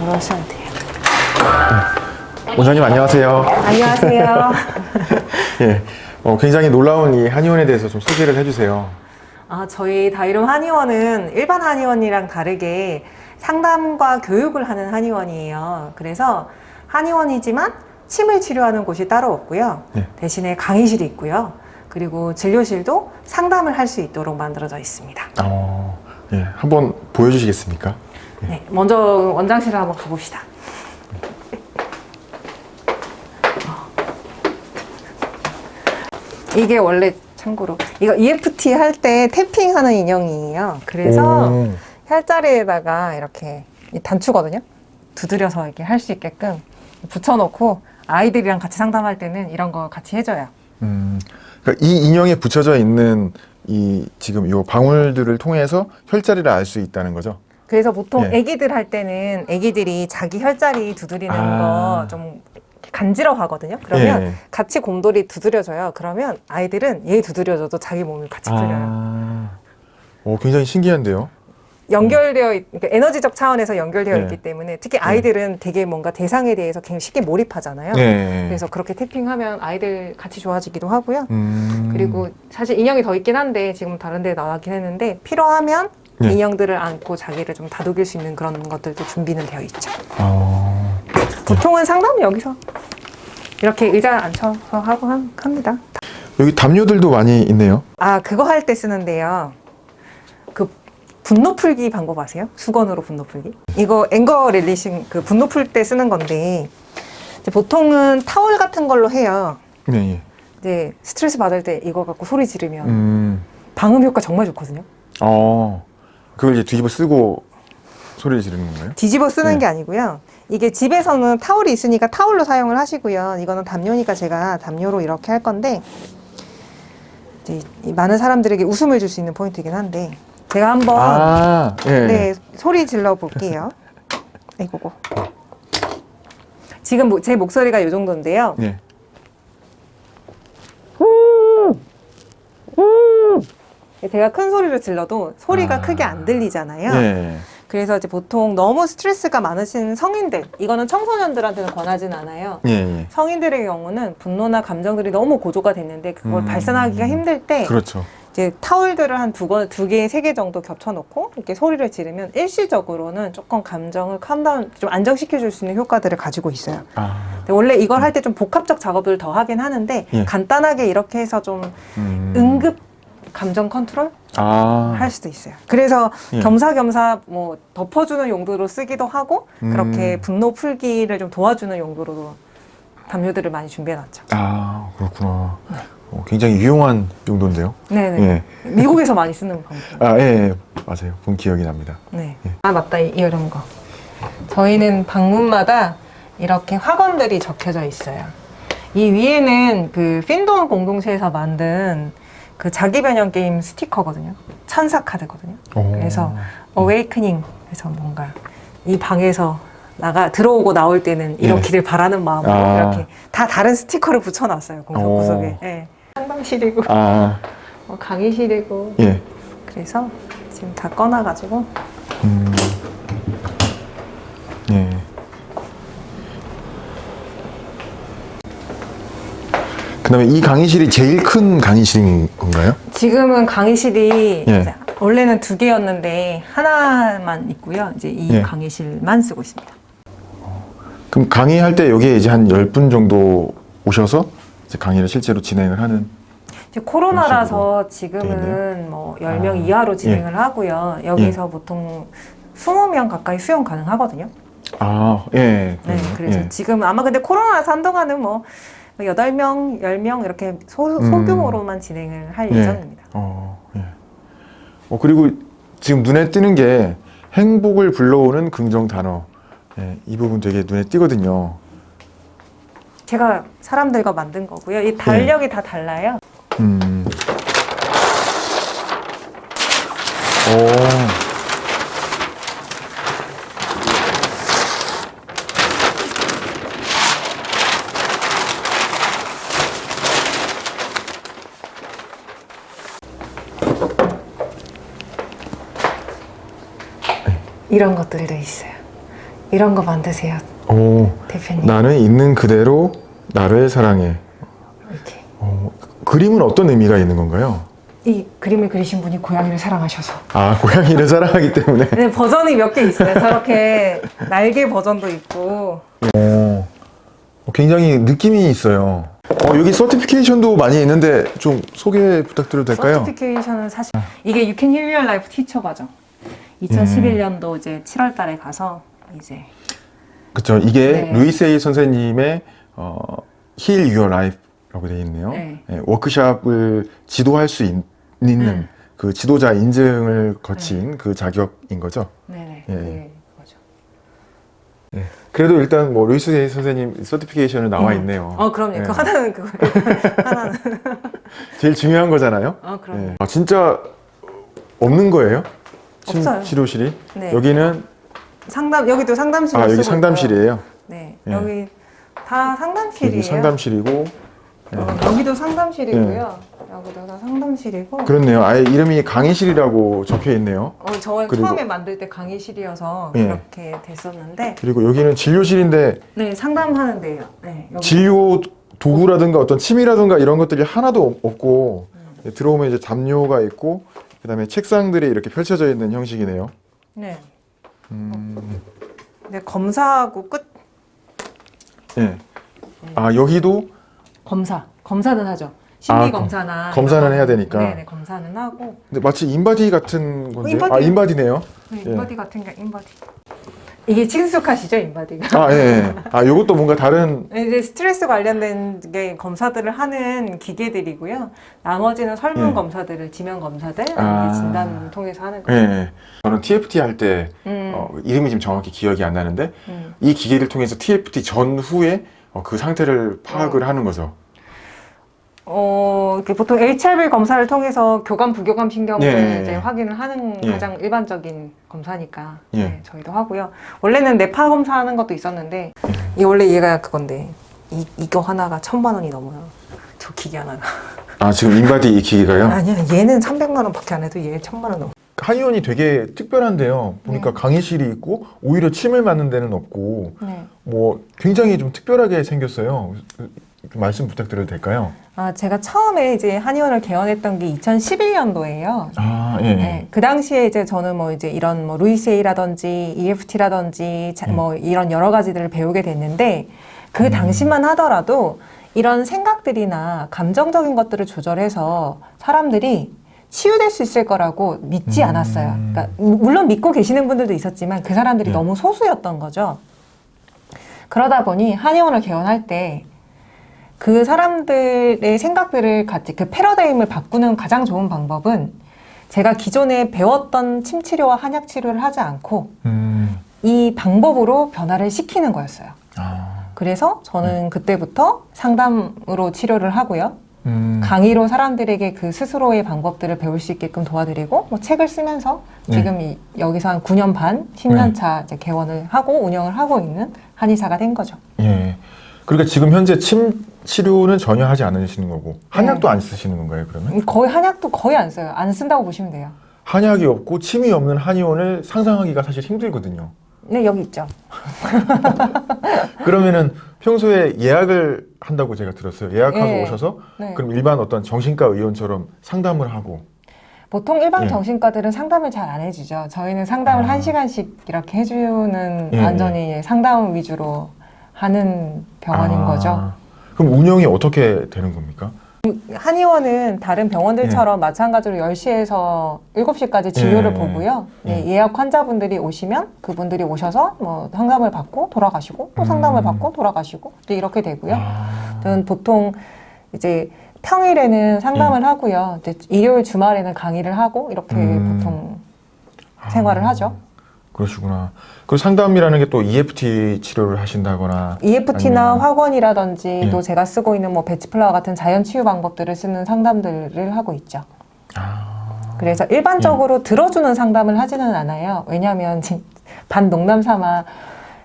하시면 돼요. 원장님 안녕하세요. 안녕하세요. 예, 어, 굉장히 놀라운 이 한의원에 대해서 좀 소개를 해주세요. 아, 저희 다이룸 한의원은 일반 한의원이랑 다르게 상담과 교육을 하는 한의원이에요. 그래서 한의원이지만 침을 치료하는 곳이 따로 없고요. 네. 대신에 강의실이 있고요. 그리고 진료실도 상담을 할 수 있도록 만들어져 있습니다. 어, 예, 한번 보여주시겠습니까? 네, 먼저 원장실을 한번 가봅시다. 이게 원래 참고로 이거 EFT 할 때 탭핑하는 인형이에요. 그래서 오, 혈자리에다가 이렇게 이 단추거든요. 두드려서 이렇게 할 수 있게끔 붙여놓고 아이들이랑 같이 상담할 때는 이런 거 같이 해줘요. 음, 그러니까 이 인형에 붙여져 있는 이 지금 요 방울들을 통해서 혈자리를 알 수 있다는 거죠. 그래서 보통 예. 애기들 할 때는 애기들이 자기 혈자리 두드리는 아. 거좀 간지러워하거든요. 그러면 예. 같이 곰돌이 두드려줘요. 그러면 아이들은 얘 두드려줘도 자기 몸이 같이 풀려요. 아, 오, 굉장히 신기한데요. 연결되어 있, 그러니까 에너지적 차원에서 연결되어 네. 있기 때문에 특히 아이들은 되게 뭔가 대상에 대해서 굉장히 쉽게 몰입하잖아요. 네. 그래서 그렇게 태핑하면 아이들 같이 좋아지기도 하고요. 음, 그리고 사실 인형이 더 있긴 한데 지금 다른 데 나가긴 했는데 필요하면 네. 인형들을 안고 자기를 좀 다독일 수 있는 그런 것들도 준비는 되어 있죠. 어, 보통은 상담은 여기서 이렇게 의자 앉혀서 하고 한- 합니다. 여기 담요들도 많이 있네요. 아 그거 할 때 쓰는데요. 그 분노 풀기 방법 아세요? 수건으로 분노 풀기? 이거 anger releasing 그 분노 풀 때 쓰는 건데 보통은 타월 같은 걸로 해요. 네, 예. 이제 스트레스 받을 때 이거 갖고 소리 지르면 음, 방음 효과 정말 좋거든요. 어, 그걸 이제 뒤집어 쓰고 소리를 지르는 건가요? 뒤집어 쓰는 네. 게 아니고요. 이게 집에서는 타월이 있으니까 타월로 사용을 하시고요. 이거는 담요니까 제가 담요로 이렇게 할 건데 많은 사람들에게 웃음을 줄 수 있는 포인트이긴 한데 제가 한번 아, 예. 네 소리 질러 볼게요. 아이고고. 지금 뭐- 제 목소리가 이 정도인데요. 예. 제가 큰 소리를 질러도 소리가 아. 크게 안 들리잖아요. 예. 그래서 이제 보통 너무 스트레스가 많으신 성인들, 이거는 청소년들한테는 권하진 않아요. 예, 예. 성인들의 경우는 분노나 감정들이 너무 고조가 됐는데 그걸 음. 발산하기가 힘들 때 그렇죠. 이제 타월들을 한두 번, 두 개, 세 개 정도 겹쳐놓고 이렇게 소리를 지르면 일시적으로는 조금 감정을 캄다운, 좀 안정시켜 줄 수 있는 효과들을 가지고 있어요. 아, 원래 이걸 할 때 좀 복합적 작업을 더 하긴 하는데 예. 간단하게 이렇게 해서 좀 음. 응급 감정 컨트롤 아, 할 수도 있어요. 그래서 예. 겸사겸사 뭐 덮어주는 용도로 쓰기도 하고 그렇게 음. 분노 풀기를 좀 도와주는 용도로도 담요들을 많이 준비해놨죠. 아, 그렇구나. 어, 굉장히 유용한 용도인데요. 네네. 예. 미국에서 많이 쓰는 방법. 아, 예, 예. 맞아요. 본 기억이 납니다. 네. 예. 아 맞다 이- 이런 거. 저희는 방문마다 이렇게 학원들이 적혀져 있어요. 이 위에는 그 핀돈 공동체에서 만든 그 자기 변형 게임 스티커거든요. 천사 카드거든요. 오. 그래서 어웨이크닝 그래서 뭔가 이 방에서 나가 들어오고 나올 때는 이렇기를 바라는 마음으로 예. 아. 이렇게 다 다른 스티커를 붙여놨어요 공석 오. 구석에. 예. 상담실이고 아, 어, 강의실이고 예. 그래서 지금 다 꺼놔가지고 음. 그 다음에 이 강의실이 제일 큰 강의실인 건가요? 지금은 강의실이 예. 원래는 두 개였는데 하나만 있고요. 이제 이 예. 강의실만 쓰고 있습니다. 그럼 강의할 때 여기에 이제 한 10분 정도 오셔서 이제 강의를 실제로 진행을 하는 이제 코로나라서 지금은. 뭐 10명 아, 이하로 진행을 하고요. 여기서 보통 20명 가까이 수용 가능하거든요. 아, 예. 네, 그래서 예. 지금 아마 근데 코로나라서 한동안은 뭐 8명, 10명 이렇게 소, 음. 소규모로만 진행을 할 예. 예정입니다. 어, 예. 어, 그리고 지금 눈에 띄는 게 행복을 불러오는 긍정 단어. 예, 이 부분 되게 눈에 띄거든요. 제가 사람들과 만든 거고요. 이 달력이 다 달라요. 음. 오. 이런 것들도 있어요. 이런 거 만드세요, 오, 대표님. 나는 있는 그대로 나를 사랑해. 이렇게. 어, 그림은 어떤 의미가 있는 건가요? 이 그림을 그리신 분이 고양이를 사랑하셔서. 아, 고양이를 사랑하기 때문에. 네, 버전이 몇 개 있어요. 저렇게 날개 버전도 있고. 어, 굉장히 느낌이 있어요. 어, 여기 서티피케이션도 많이 있는데 좀 소개 부탁드려도 될까요? certification은 사실 이게 You Can Heal Your Life teacher 과정. 2011년도 이제 7월 달에 가서 이제 그렇죠. 이게 네. 루이스 헤이 선생님의 어, Heal Your Life라고 되어 있네요. 네. 예, 워크샵을 지도할 수 있, 는 음. 그 지도자 인증을 거친 그 자격인 거죠. 네네 예. 네, 그거죠. 그래도 일단 뭐 루이스 헤이 선생님 certification은 나와 음. 있네요. 어 그럼요. 예. 그 하나는 그거 하나는 제일 중요한 거잖아요. 어 그럼. 예. 아, 진짜 없는 거예요? 침- 없어요. 치료실이? 네. 여기는 상담 여기도 상담실. 아 여기 상담실이에요. 네 예. 여기 다 상담실이에요. 여기 상담실이고 어, 여기도 상담실이고요. 여기도 다 상담실이고. 그렇네요. 아예 이름이 강의실이라고 적혀 있네요. 어, 저 그리고- 처음에 만들 때 강의실이어서 예. 그렇게 됐었는데, 그리고 여기는 진료실인데 네 상담하는 데요. 네 여기. 진료 도구라든가 어떤 침이라든가 이런 것들이 하나도 없- 없고 예, 들어오면 이제 담요가 있고 그 다음에 책상들이 이렇게 펼쳐져 있는 형식이네요. 네. 음, 네 검사하고 끝. 예. 아 여기도 검사. 검사는 하죠. 심리 아, 검사나 검사는 해야 거. 되니까. 네네 검사는 하고. 근데 마치 인바디 같은 건데 인바디. 아 인바디네요. 네, 예. 인바디 같은 게 인바디. 이게 친숙하시죠 인바디가? 아 예. 예. 아 요것도 뭔가 다른 이제 스트레스 관련된 게 검사들을 하는 기계들이고요. 나머지는 설문 예. 검사들을 지면 검사들 아. 진단 통해서 하는 예. 거예요. 예. 저는 TFT 할때 음, 어, 이름이 지금 정확히 기억이 안 나는데 음. 이 기계를 통해서 TFT 전후에 어, 그 상태를 파악을 하는 거죠. 어, 이렇게 보통 HRV 검사를 통해서 교감 부교감 신경을 예, 예, 이제 예. 확인을 하는 예. 가장 일반적인 검사니까 예. 네, 저희도 하고요. 원래는 뇌파 검사하는 것도 있었는데 예. 이 원래 얘가 그건데 이 이거 하나가 천만 원이 넘어요. 저 기계 하나가. 아 지금 인바디 이 기계가요? 아니야 얘는 300만 원밖에 안 해도 얘 천만 원 넘어. 한의원이 되게 특별한데요. 보니까 네. 강의실이 있고 오히려 침을 맞는 데는 없고 네. 뭐 굉장히 좀 특별하게 생겼어요. 좀 말씀 부탁드려도 될까요? 아 제가 처음에 이제 한의원을 개원했던 게 2011년도예요. 아 예. 네, 그 당시에 이제 저는 뭐 이제 이런 뭐 루이세이라든지 EFT라든지 음. 뭐 이런 여러 가지들을 배우게 됐는데 그 당시만 하더라도 이런 생각들이나 감정적인 것들을 조절해서 사람들이 치유될 수 있을 거라고 믿지 음. 않았어요. 그러니까 물론 믿고 계시는 분들도 있었지만 그 사람들이 네. 너무 소수였던 거죠. 그러다 보니 한의원을 개원할 때 그 사람들의 생각들을 같이 그 패러다임을 바꾸는 가장 좋은 방법은 제가 기존에 배웠던 침 치료와 한약 치료를 하지 않고 음. 이 방법으로 변화를 시키는 거였어요. 아. 그래서 저는 그때부터 상담으로 치료를 하고요. 음. 강의로 사람들에게 그 스스로의 방법들을 배울 수 있게끔 도와드리고 뭐 책을 쓰면서 네. 지금 이, 여기서 한 9년 반, 10년 차 이제 개원을 하고 운영을 하고 있는 한의사가 된 거죠. 예. 그러니까 지금 현재 침 치료는 전혀 하지 않으시는 거고 한약도 네. 안 쓰시는 건가요? 그러면 거의 한약도 거의 안 써요. 안 쓴다고 보시면 돼요. 한약이 없고 침이 없는 한의원을 상상하기가 사실 힘들거든요. 네, 여기 있죠. 그러면은 평소에 예약을 한다고 제가 들었어요. 예약하고 예. 오셔서 네. 그럼 일반 어떤 정신과 의원처럼 상담을 하고 보통 일반 예. 정신과들은 상담을 잘 안 해주죠. 저희는 상담을 아. 한 시간씩 이렇게 해주는 예, 완전히 상담 위주로 하는 병원인 아, 거죠. 그럼 운영이 어떻게 되는 겁니까? 한의원은 다른 병원들처럼 마찬가지로 10시에서 7시까지 진료를 예. 보고요. 네, 예. 예약 환자분들이 오시면 그분들이 오셔서 뭐 상담을 받고 돌아가시고 또 음. 상담을 받고 돌아가시고 네, 이렇게 되고요. 아, 저는 보통 이제 평일에는 상담을 하고요. 이제 일요일 주말에는 강의를 하고 이렇게 음. 보통 생활을 하죠. 그러시구나. 그 상담이라는 게 또 EFT 치료를 하신다거나 EFT나 아니면- 확원이라든지 예. 또 제가 쓰고 있는 뭐 배치플라워 같은 자연 치유 방법들을 쓰는 상담들을 하고 있죠. 아, 그래서 일반적으로 들어주는 상담을 하지는 않아요. 왜냐하면 진- 반 농담 삼아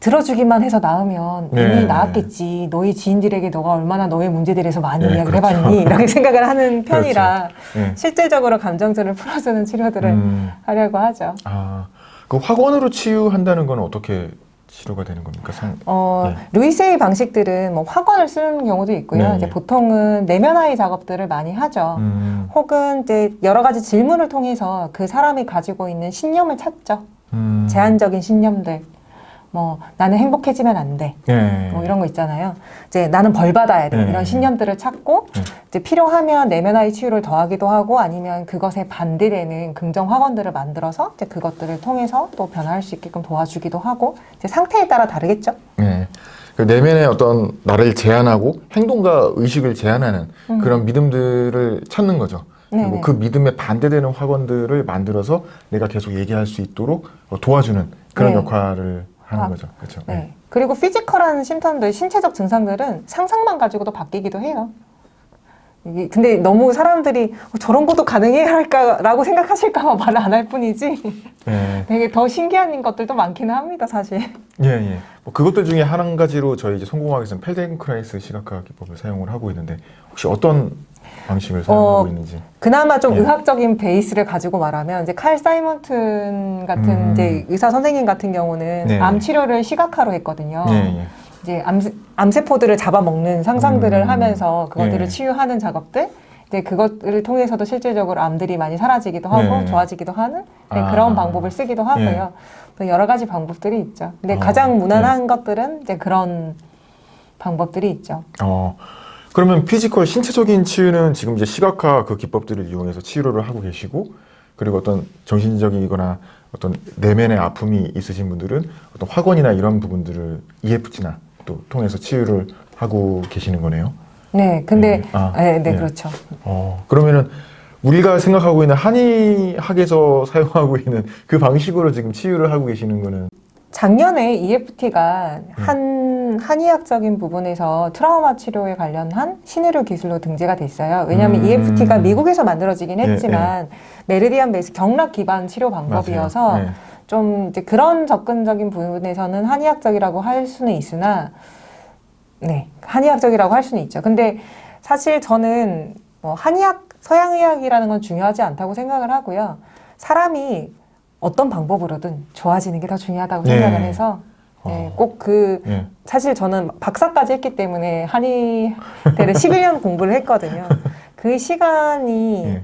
들어주기만 해서 나으면 이미 네. 나았겠지. 너희 지인들에게 너가 얼마나 너의 문제들에 대해서 많이 네, 이야기를 그렇죠. 해봤니? 이렇게 생각을 하는 편이라 예. 실질적으로 감정들을 풀어주는 치료들을 음, 하려고 하죠. 아, 그 확원으로 치유한다는 건 어떻게 치료가 되는 겁니까? 상... 어, 네. 루이세이 방식들은 뭐 화건을 쓰는 경우도 있고요. 네, 이제 네. 보통은 내면 아이 작업들을 많이 하죠. 음, 혹은 이제 여러 가지 질문을 통해서 그 사람이 가지고 있는 신념을 찾죠. 음. 제한적인 신념들. 뭐 나는 행복해지면 안 돼. 네. 뭐 이런 거 있잖아요. 이제 나는 벌 받아야 돼. 네. 이런 신념들을 찾고 네. 이제 필요하면 내면 아이 치유를 더하기도 하고 아니면 그것에 반대되는 긍정 학원들을 만들어서 이제 그것들을 통해서 또 변화할 수 있게끔 도와주기도 하고 이제 상태에 따라 다르겠죠. 네. 그 내면의 어떤 나를 제한하고 행동과 의식을 제한하는 음. 그런 믿음들을 찾는 거죠. 그리고 네네. 그 믿음에 반대되는 학원들을 만들어서 내가 계속 얘기할 수 있도록 도와주는 그런 네. 역할을 하는 아, 거죠. 그렇죠. 네. 그리고 피지컬한 심턴들, 신체적 증상들은 상상만 가지고도 바뀌기도 해요. 근데 너무 사람들이 어, 저런 것도 가능해 할까라고 생각하실까봐 말을 안 할 뿐이지 네. 되게 더 신기한 것들도 많기는 합니다, 사실. 예, 예. 뭐 그것들 중에 한 가지로 저희 이제 성공하기 위해서는 펠덴크라이스 시각화 기법을 사용을 하고 있는데 혹시 어떤 방식을 사용하고 어, 있는지? 그나마 좀 네. 의학적인 베이스를 가지고 말하면 이제 칼 사이먼튼 같은 음. 이제 의사 선생님 같은 경우는 네. 암 치료를 시각화로 했거든요. 예, 예. 이제 암, 암세포들을 잡아먹는 상상들을 음. 하면서 그것들을 네. 치유하는 작업들 이제 그것을 통해서도 실질적으로 암들이 많이 사라지기도 하고 네. 좋아지기도 하는 네, 아. 그런 방법을 쓰기도 하고요. 또 여러 가지 방법들이 있죠. 근데 어, 가장 무난한 것들은 이제 그런 방법들이 있죠. 어, 그러면 physical 신체적인 치유는 지금 이제 시각화 그 기법들을 이용해서 치료를 하고 계시고 그리고 어떤 정신적이거나 어떤 내면의 아픔이 있으신 분들은 어떤 확언이나 이런 부분들을 EFT나 또 통해서 치유를 하고 계시는 거네요. 네, 근데 네. 아, 네, 네, 네. 그렇죠. 어, 그러면은 우리가 생각하고 있는 한의학에서 사용하고 있는 그 방식으로 지금 치유를 하고 계시는 거는 작년에 EFT가 음. 한 한의학적인 부분에서 트라우마 치료에 관련한 신의료 기술로 등재가 됐어요. 왜냐하면 음. EFT가 미국에서 만들어지긴 예, 했지만 메르디안 베이스 경락 기반 치료 방법이어서. 네. 좀 이제 그런 접근적인 부분에서는 한의학적이라고 할 수는 있으나 네 한의학적이라고 할 수는 있죠. 근데 사실 저는 뭐 한의학 서양의학이라는 건 중요하지 않다고 생각을 하고요. 사람이 어떤 방법으로든 좋아지는 게 더 중요하다고 네. 생각을 해서 네, 어. 꼭그 예. 사실 저는 박사까지 했기 때문에 한의대를 11년 공부를 했거든요. 그 시간이 예.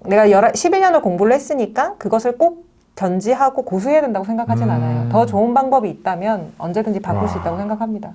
내가 11년을 공부를 했으니까 그것을 꼭 견지하고 고수해야 된다고 생각하진 음. 않아요. 더 좋은 방법이 있다면 언제든지 바꿀 수 와. 있다고 생각합니다.